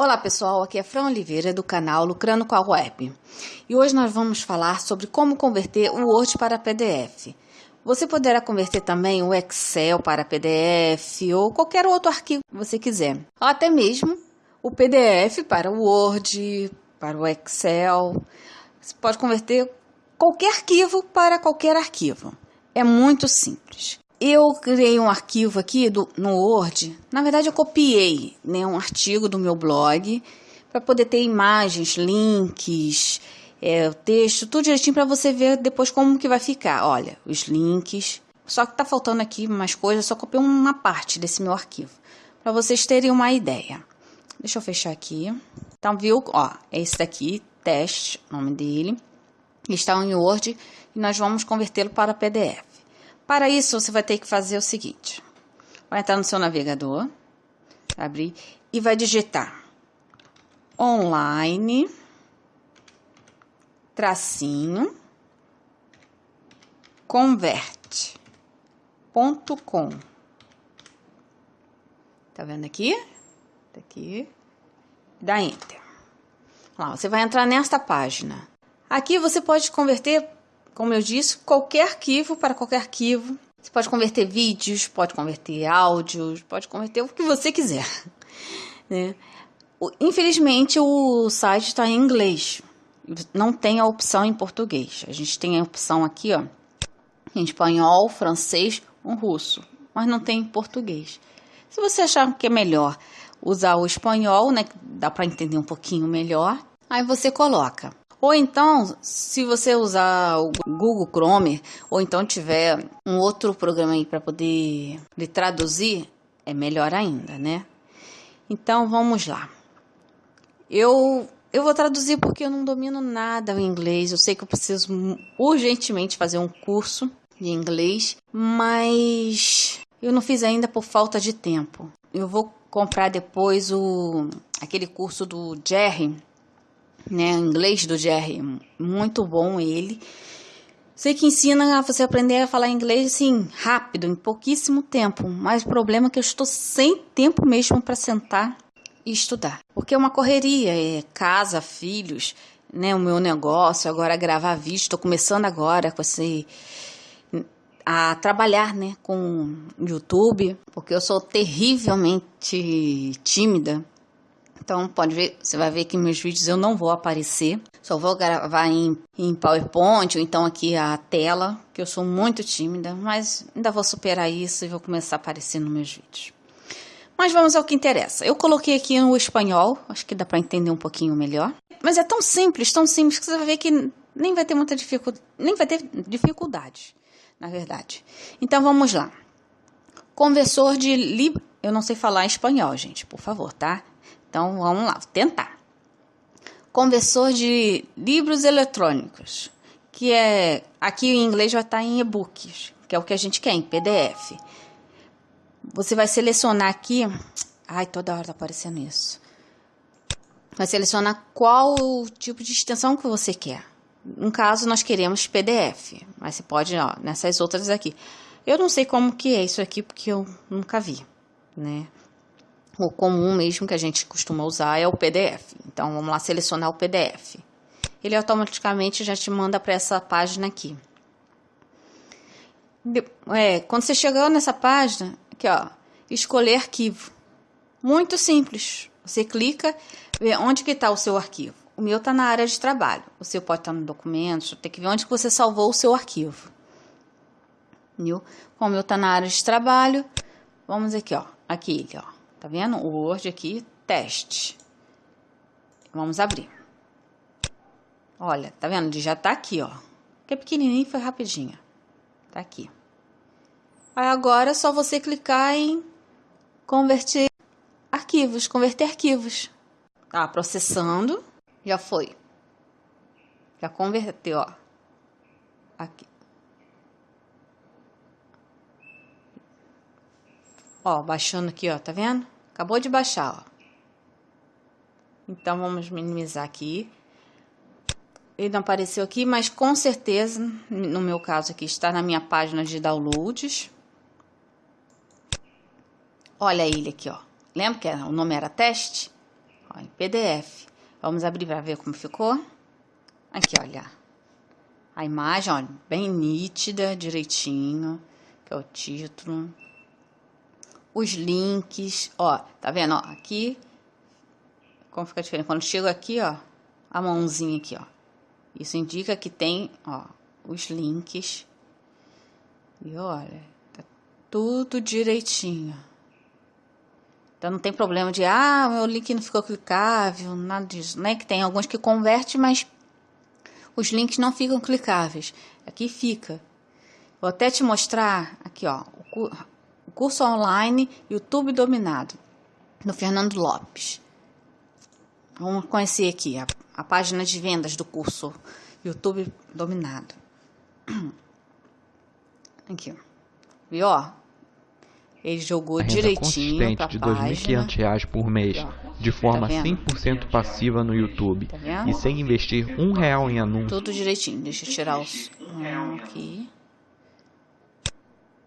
Olá pessoal, aqui é Fran Oliveira do canal Lucrando com a Web e hoje nós vamos falar sobre como converter o Word para PDF. Você poderá converter também o Excel para PDF ou qualquer outro arquivo que você quiser, ou até mesmo o PDF para o Word, para o Excel. Você pode converter qualquer arquivo para qualquer arquivo. É muito simples. Eu criei um arquivo aqui do, no Word. Na verdade, eu copiei né, um artigo do meu blog para poder ter imagens, links, é, o texto, tudo direitinho para você ver depois como que vai ficar. Olha, os links. Só que tá faltando aqui mais coisas, só copiei uma parte desse meu arquivo. Para vocês terem uma ideia. Deixa eu fechar aqui. Então, viu? Ó, é esse daqui, teste, nome dele. Está em Word e nós vamos convertê-lo para PDF. Para isso, você vai ter que fazer o seguinte: vai entrar no seu navegador, abrir e vai digitar online tracinho converte.com. Tá vendo aqui? Tá aqui. Dá enter. Lá, você vai entrar nesta página. Aqui você pode converter como eu disse, qualquer arquivo para qualquer arquivo. Você pode converter vídeos, pode converter áudios, pode converter o que você quiser. Né? Infelizmente, o site está em inglês. Não tem a opção em português. A gente tem a opção aqui, ó, em espanhol, francês, um russo, mas não tem em português. Se você achar que é melhor usar o espanhol, né, dá para entender um pouquinho melhor, aí você coloca ou então, se você usar o Google Chrome, ou então tiver um outro programa aí para poder de traduzir, é melhor ainda, né? Então vamos lá. Eu eu vou traduzir porque eu não domino nada o inglês. Eu sei que eu preciso urgentemente fazer um curso de inglês, mas eu não fiz ainda por falta de tempo. Eu vou comprar depois o aquele curso do Jerry né? Inglês do Jerry, muito bom ele. Sei que ensina a você aprender a falar inglês assim rápido, em pouquíssimo tempo, mas o problema é que eu estou sem tempo mesmo para sentar e estudar, porque é uma correria, é casa, filhos, né? O meu negócio, agora gravar vídeo, estou começando agora com esse a trabalhar, né, com YouTube, porque eu sou terrivelmente tímida então, pode ver, você vai ver que meus vídeos eu não vou aparecer, só vou gravar em, em PowerPoint ou então aqui a tela, que eu sou muito tímida, mas ainda vou superar isso e vou começar a aparecer nos meus vídeos. Mas vamos ao que interessa. Eu coloquei aqui o espanhol, acho que dá para entender um pouquinho melhor. Mas é tão simples, tão simples que você vai ver que nem vai ter muita dificuldade, nem vai ter dificuldade, na verdade. Então vamos lá. Conversor de lib... Eu não sei falar espanhol, gente, por favor, tá? Então vamos lá, tentar. Conversor de livros eletrônicos, que é aqui em inglês vai estar em e-books, que é o que a gente quer em PDF. Você vai selecionar aqui, ai, toda hora tá aparecendo isso. Vai selecionar qual tipo de extensão que você quer. No caso, nós queremos PDF, mas você pode, ó, nessas outras aqui. Eu não sei como que é isso aqui, porque eu nunca vi, né? O comum mesmo que a gente costuma usar é o PDF. Então vamos lá selecionar o PDF. Ele automaticamente já te manda para essa página aqui. É, quando você chegar nessa página, aqui ó, escolher arquivo. Muito simples. Você clica, vê onde que está o seu arquivo. O meu está na área de trabalho. O seu pode estar tá no documentos, tem que ver onde que você salvou o seu arquivo. Viu? Como o meu está na área de trabalho, vamos aqui, ó. Aqui, ó. Tá vendo? O Word aqui, teste. Vamos abrir. Olha, tá vendo? Ele já tá aqui, ó. Que é pequenininho foi rapidinho. Tá aqui. Aí agora é só você clicar em converter arquivos, converter arquivos. Tá processando. Já foi. Já converteu, ó. Aqui. Ó, baixando aqui, ó, tá vendo? Acabou de baixar, ó. Então, vamos minimizar aqui. Ele não apareceu aqui, mas com certeza, no meu caso aqui, está na minha página de downloads. Olha ele aqui, ó. Lembra que o nome era teste? Ó, em PDF. Vamos abrir para ver como ficou. Aqui, olha. A imagem, olha, bem nítida, direitinho, que é o título. Os links, ó, tá vendo? Ó, aqui, como fica diferente. Quando chego aqui, ó, a mãozinha aqui, ó. Isso indica que tem, ó, os links. E olha, tá tudo direitinho. Então não tem problema de, ah, meu link não ficou clicável, nada disso. Né? Que tem alguns que converte, mas os links não ficam clicáveis. Aqui fica. Vou até te mostrar aqui, ó, o curso online YouTube Dominado, no Fernando Lopes. Vamos conhecer aqui a, a página de vendas do curso YouTube Dominado. Aqui, viu, ó? Ele jogou direitinho para de R$ 2.500 por mês, de forma tá 100% passiva no YouTube tá e sem investir um real em anúncio. Tudo direitinho. Deixa eu tirar os um aqui.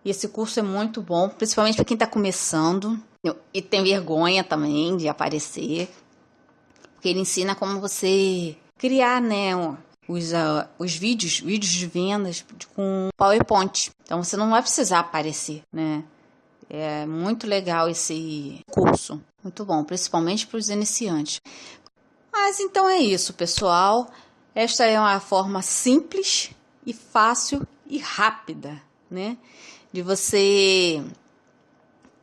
E esse curso é muito bom, principalmente para quem está começando e tem vergonha também de aparecer, porque ele ensina como você criar, né, os, uh, os vídeos, vídeos de vendas com PowerPoint. Então você não vai precisar aparecer, né? É muito legal esse curso, muito bom, principalmente para os iniciantes. Mas então é isso, pessoal. Esta é uma forma simples e fácil e rápida, né, de você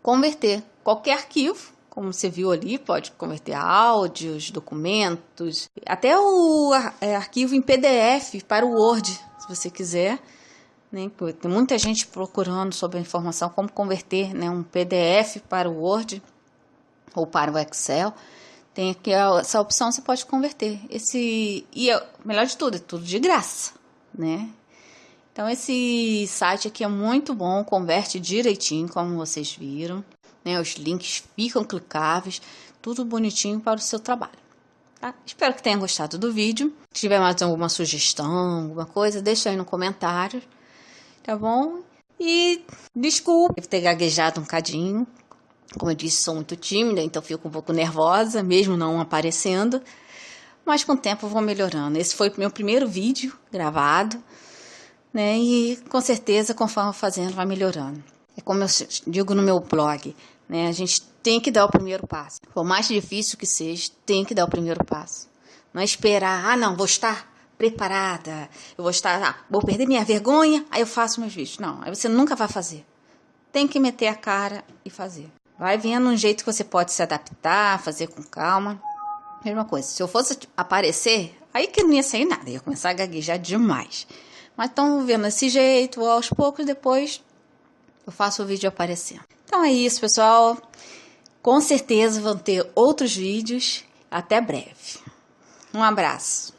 converter qualquer arquivo, como você viu ali, pode converter áudios, documentos, até o é, arquivo em PDF para o Word, se você quiser né? Tem muita gente procurando sobre a informação como converter né, um PDF para o Word ou para o Excel. Tem aqui essa opção, você pode converter. Esse e é, melhor de tudo, é tudo de graça, né? Então esse site aqui é muito bom, converte direitinho, como vocês viram, né? Os links ficam clicáveis, tudo bonitinho para o seu trabalho. Tá? Espero que tenha gostado do vídeo. Se tiver mais alguma sugestão, alguma coisa, deixa aí no comentário tá bom? E desculpe ter gaguejado um cadinho. Como eu disse, sou muito tímida, então fico um pouco nervosa, mesmo não aparecendo. Mas com o tempo vou melhorando. Esse foi o meu primeiro vídeo gravado, né? E com certeza, conforme fazendo, vai melhorando. É como eu digo no meu blog, né? A gente tem que dar o primeiro passo. Por mais difícil que seja, tem que dar o primeiro passo. Não é esperar, ah, não, vou estar preparada. Eu vou estar, ah, vou perder minha vergonha, aí eu faço meus vídeos. Não, aí você nunca vai fazer. Tem que meter a cara e fazer. Vai vendo um jeito que você pode se adaptar, fazer com calma. Mesma coisa, se eu fosse aparecer, aí que não ia sair nada, ia começar a gaguejar demais. Mas estão vendo esse jeito, aos poucos depois eu faço o vídeo aparecer. Então é isso, pessoal. Com certeza vão ter outros vídeos. Até breve. Um abraço.